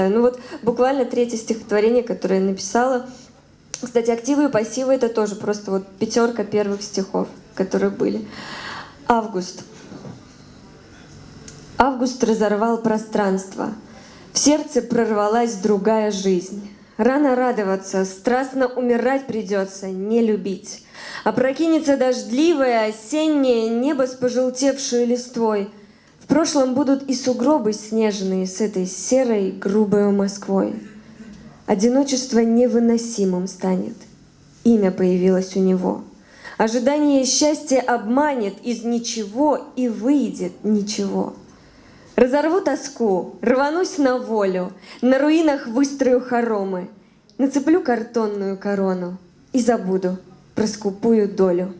читаю. Ну вот буквально третье стихотворение, которое я написала. Кстати, активы и пассивы это тоже просто вот пятерка первых стихов, которые были. Август. Август разорвал пространство. В сердце прорвалась другая жизнь. Рано радоваться, страстно умирать придется, не любить. Опрокинется дождливое осеннее небо с пожелтевшей листвой. Прошлом будут и сугробы снежные с этой серой грубой Москвой. Одиночество невыносимым станет. Имя появилось у него. Ожидание счастья обманет из ничего и выйдет ничего. Разорву тоску, рванусь на волю, На руинах выстрою хоромы, Нацеплю картонную корону И забуду про скупую долю.